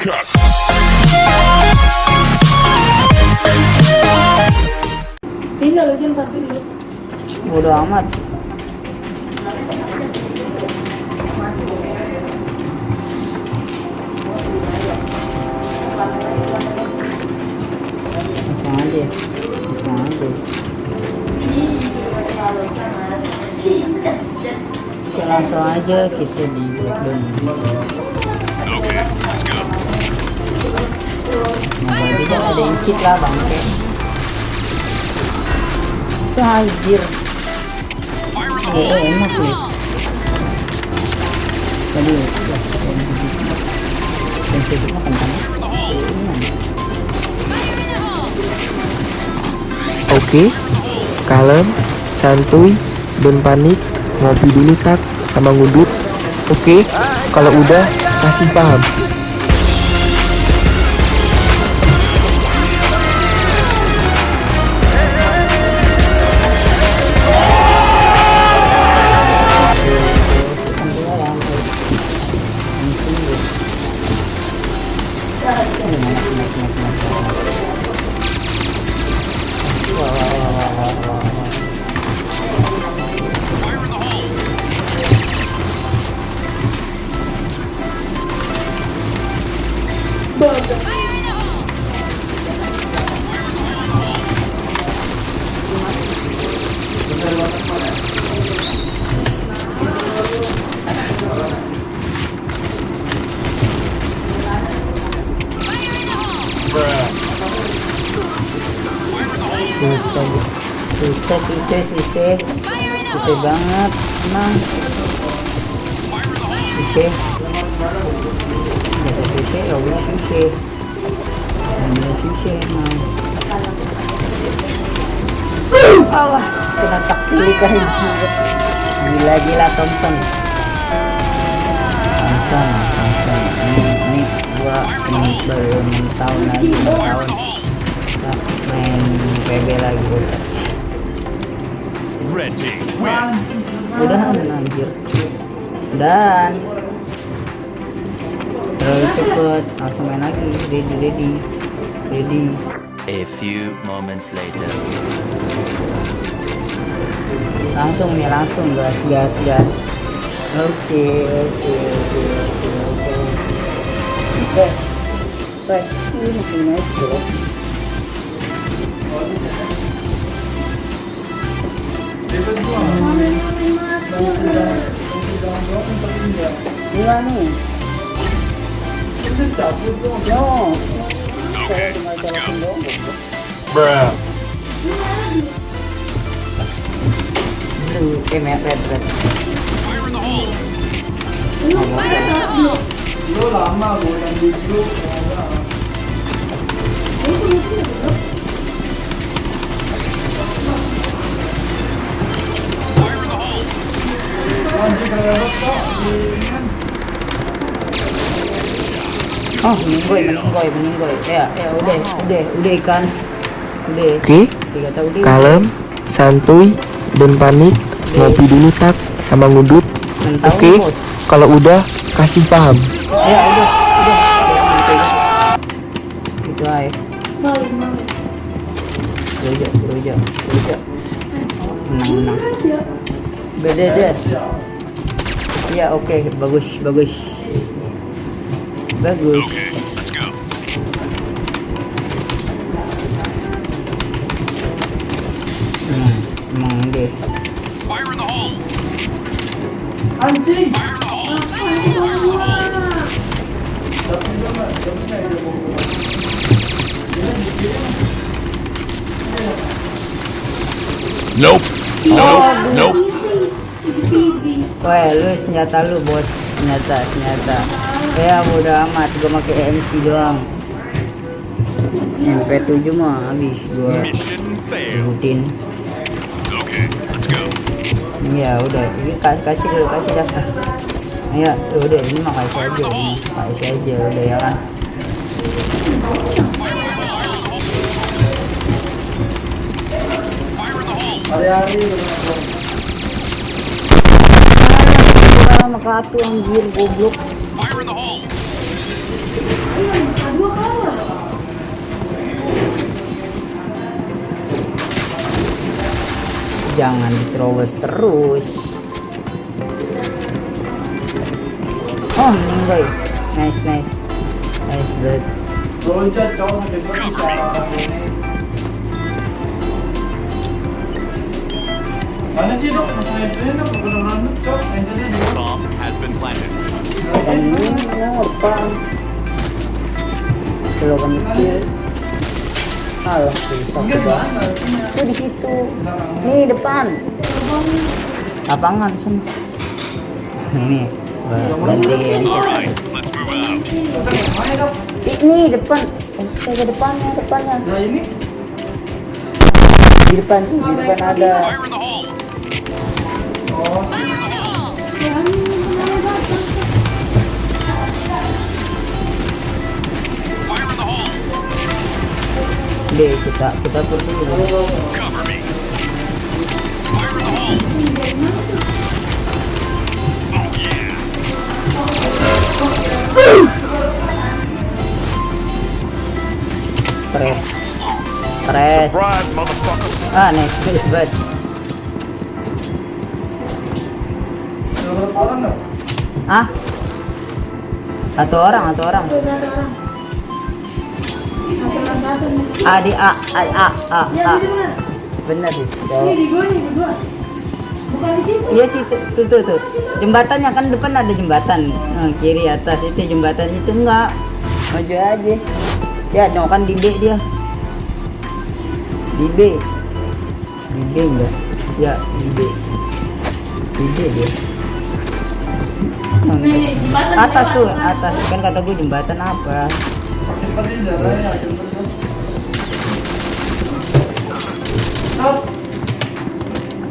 cut. Tinggal lu Jun pasti dulu. Bodo amat. Langsung aja. Langsung aja. Oke, langsung aja kita di breakdown. Jangan ada yang cheat lah bangke. Sehajir. Eh, enak nih. Tadi, yang cheat mah kentang. Ini Oke, kalem, santuy, dan panik, ngopi dulu tak, sama ngudut. Oke, kalau udah kasih paham. Susah, susah, susah, susah, susah banget, emang. Susah. Jatuh susah, ya udah susah. Ambil susah emang. Allah, kena tak kan Gila-gila Thompson. Thompson, Thompson. Ini, ini gua ini belum tahun lagi, tahun kita main PB lagi udah win. udahan anjir dan terlalu cepet langsung main lagi ready ready ready A few moments later. langsung nih langsung gas gas gas oke oke oke oke oke oke oke ini masih naik bro Iya nih. Yo. Saya tinggal jelasin doang. Bruh. Blue, eh red red red. Oh, meninggoy, meninggoy, meninggoy. Ya, ya udah, udah, udah ikan. Udah. Oke, dia. kalem, santuy, dan panik, ngopi dulu tak, sama ngudut. Oke, bos. kalau udah kasih paham. Ya udah, udah. Itu aja. Beruja, beruja, beruja. Menang, menang. Beda deh. Ya oke, bagus, bagus. Bagus. Okay, let's go. Hmm, emang deh. Anjing. Nope. Nope. Nope. Wah, lu senjata lu bos, senjata, senjata. Ya bodo amat, gua pakai MC doang. MP7 mah habis gua Mission failed. rutin. Okay, let's go. Ya udah, ini ka- kasih dulu, kasih daftar. Ya, udah ini mah kasih aja, ini kasih aja udah ya kan. Hole. sama kartu anjir goblok. The hole. Jangan diterobos terus. Oh, meninggal. Nice, nice. Nice, bud. Loncat sampai ini. Mana sih dok? Mas Naibnya dok. Angelnya di Bomb has been planted. Kecil. Alah, coba. Itu di situ. Nih depan. Lapangan. Ini. Ini depan. Saya ke depannya, depannya. Nah ini? Di depan, di depan ada. Deh, kita kita pergi dulu. Stres. Surprise, motherfucker. Ah, nice, nice, bud. Ah? Satu orang, satu orang. Satu orang. A di A, A, A, A, A. benar. Sih. Ini di gua nih, gua. Bukan di situ. Iya sih, tuh, tuh, tuh. Jembatannya kan depan ada jembatan. Nah, kiri atas itu jembatan itu enggak. Maju aja. Ya, kan di B dia. Di B. Di B enggak? Ya, di B. Di B dia. Nih, jembatan Atas lewat, tuh, atas. Kan kata gue jembatan apa?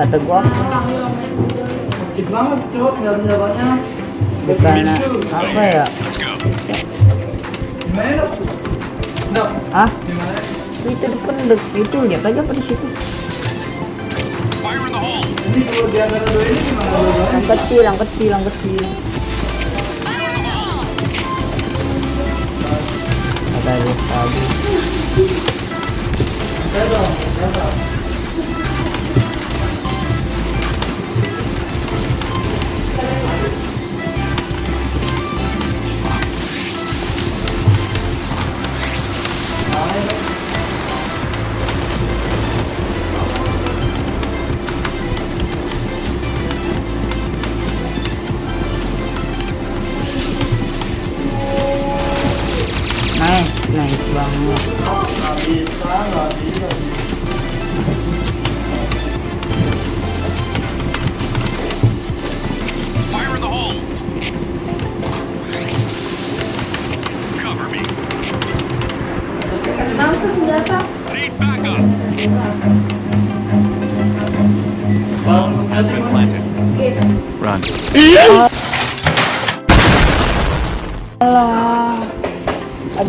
Kata gua. Sakit banget cowok, nggak ada jalannya. bukan apa ya? Gimana dok? Ah, itu depan dek. itu lihat aja apa di situ. Yang kecil, yang kecil, yang kecil. Kata dia tadi.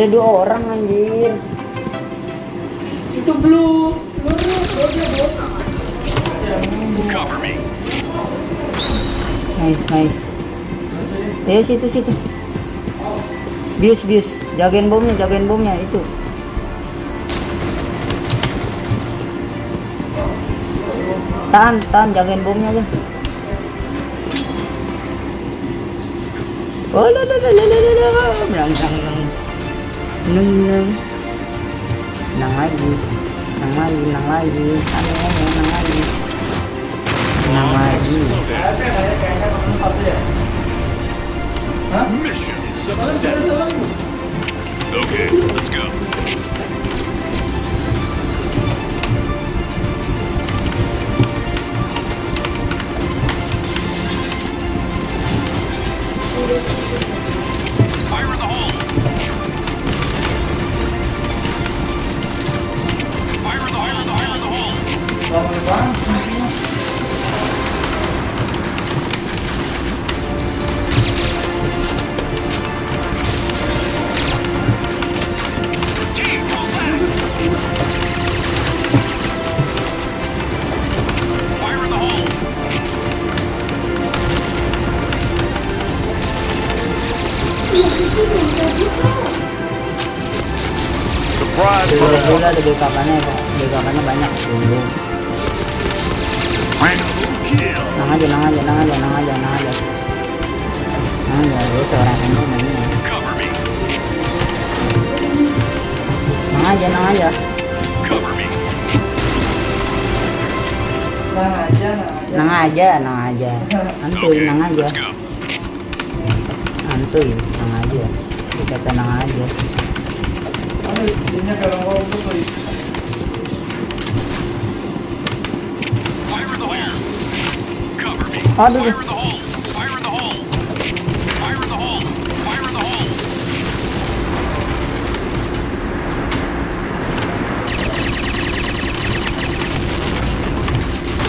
Ada dua orang anjir. Itu blue. Cover me. Nice, nice. Ya situ situ. Bius bius. Jagain bomnya, jagain bomnya itu. Tahan, tahan, jagain bomnya aja. Oh, la la la la la la la. Menang, menang, Menang, menang. Menang lagi. Menang lagi, menang lagi. Menang lagi. Menang lagi. Mission success. Okay, let's go. Motherfucker. ada BKK nya BKK nya banyak. Dulu nang aja nang aja nang aja nang aja nang aja. Nang aja lu seorang ini. Mainnya nang aja nang aja. Nah aja, nah aja. nang aja nang aja. Antuy nang aja. Antuy nang aja. Dikata nang aja Fire in the hole. Cover me. aduh Fire in the hole. Fire in the hole. Fire in the hole. Fire in the hole.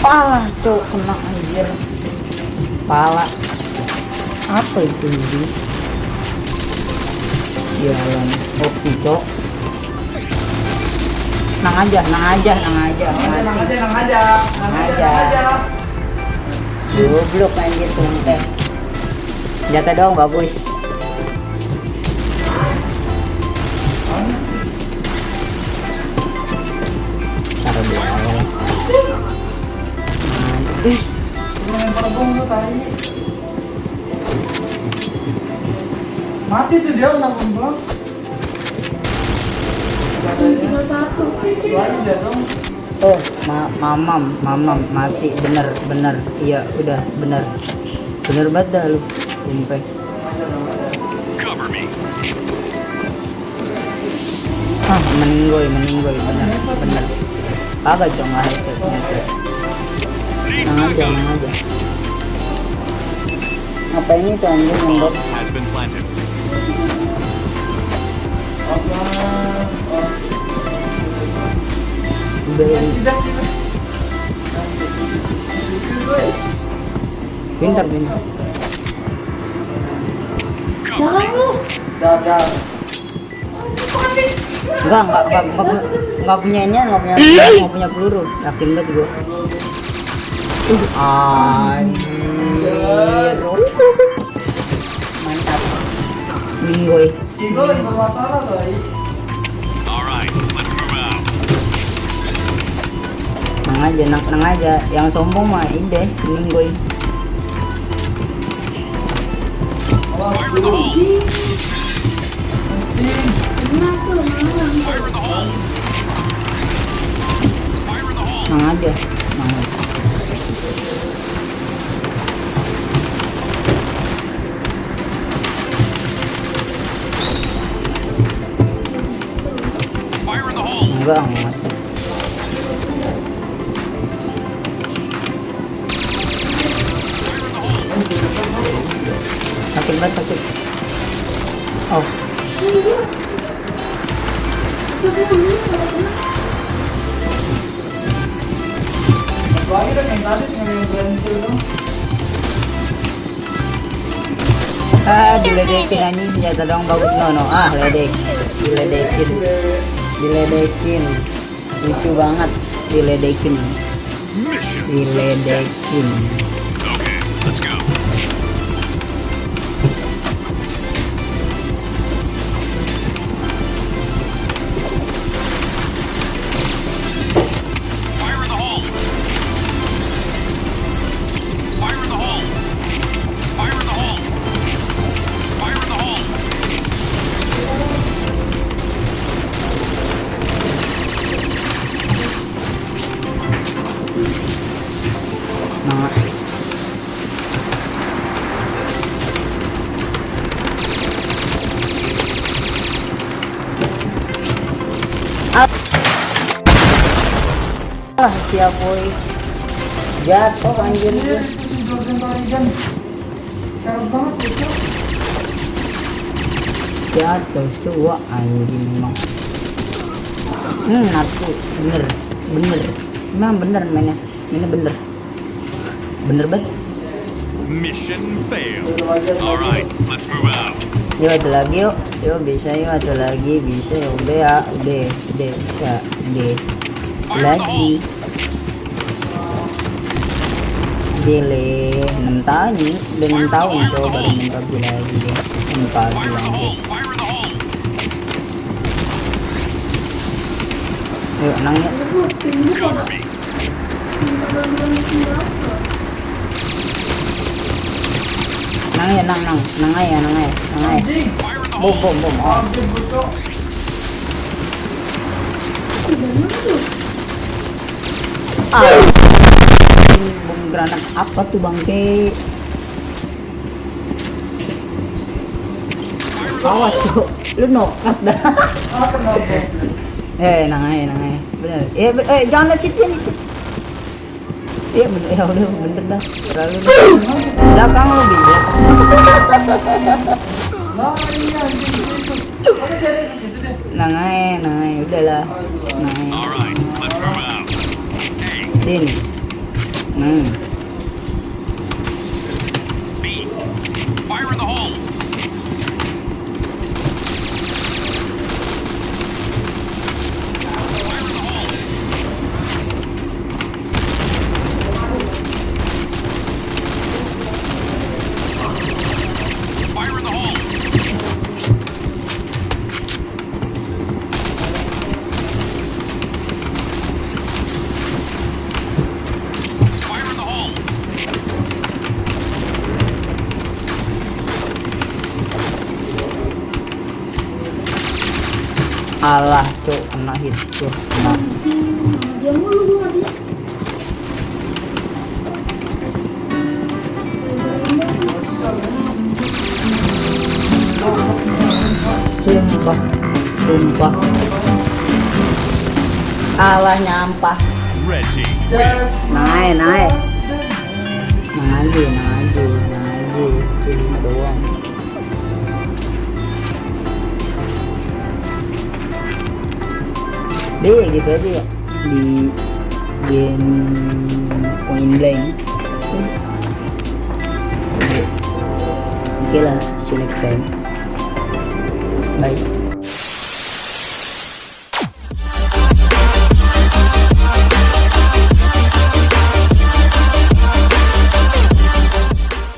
pala cok kena anjir pala apa itu ini jalan oke cok nang aja nang aja nang aja Nang aja, nang aja, nang aja. Nang aja, goblok anjir tumpeng jatah dong bagus taruh di Ih, tuh. Mati tuh dia udah terbang. Satu. Oh, ma mamam, mamam mati bener bener. Iya, udah bener. Bener banget dah lu. Sumpah. Ah, meninggoy, meninggoy bener, bener. Agak cong lah headset headset. Need Nang aja, nang aja. Apa ini tuh anjing? Pintar, pintar. Jangan lu. Dadar. Enggak, enggak, enggak, enggak, enggak punya ini, enggak punya, enggak punya peluru. Yakin banget gua. Uh, anjir. Mantap. Minggoy. Tigo lagi bermasalah tuh. Ai. All right, let's move out. Nang aja, nang, nang aja. Yang sombong mah ini deh, hole. Kenapa lu malam? Tadi yang yang berhenti tuh. ah diledekin anjing dong bagus no no. Ah ledek. Diledekin diledekin. Lucu banget diledekin. Diledekin. Okay, let's go. Si Jordan Tarigan. Sekarang banget itu. jatuh cua anjing emang. Hmm nafsu bener bener. Emang bener mainnya mainnya bener bener banget Mission failed. Itu aja. All right, let's move out. yuk ada lagi yuk yuk bisa yuk ada lagi bisa ya udah ya udah udah bisa udah lagi Dele 6 tahun nih udah 6 tahun tuh baru PUBG lagi in the lagi. Yuk, nang ya. Nang ya, nang, nang. Nang aja, nang aja, nang aja. Bom, bom, bom. Oh. Ah. Bom granat apa tuh bangke? Awas kok, lu nokat dah. Ah, kenapa? eh, nang aja, nang aja. Bener. Eh, eh jangan lihat situ, situ. Iya bener, ya udah bener dah. Terlalu belakang lu bingung. Lah, iya anjing situ. Kamu cari di situ deh. Nang aja, nang aja, udahlah. Nang aja. All right, let's move out. A, Din. Hmm. B. Fire in the hole. Fire in the hole. Fire in the hole. Fire in the hole. Alah, cuk, kena hit tuh. Kena. Sumpah, sumpah. Alah nyampah. Naik, naik. Aja, nang Deh, gitu aja ya. Di game point blank. Oke. okay lah, see you next time. Bye.